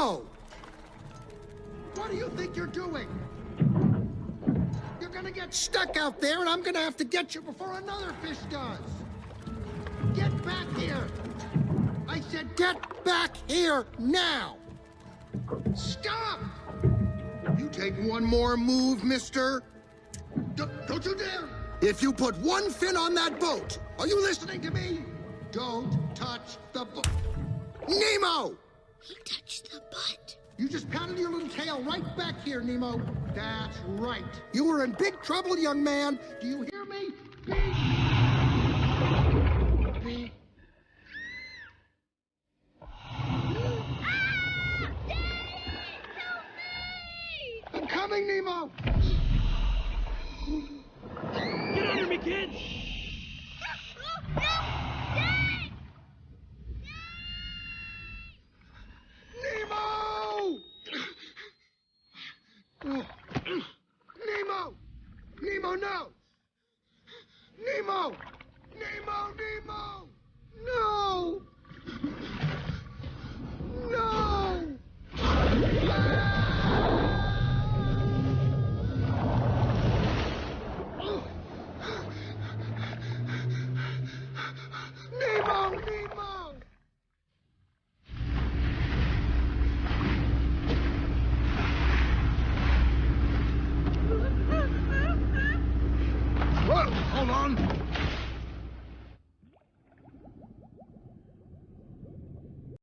What do you think you're doing? You're gonna get stuck out there, and I'm gonna have to get you before another fish does. Get back here! I said get back here now! Stop! You take one more move, mister. D don't you dare! If you put one fin on that boat, are you listening to me? Don't touch the boat. Nemo! The butt. You just pounded your little tail right back here, Nemo. That's right. You were in big trouble, young man. Do you hear me? Big... Big... I'm coming, Nemo! Nemo! Nemo! Nemo, Nemo! Hold on.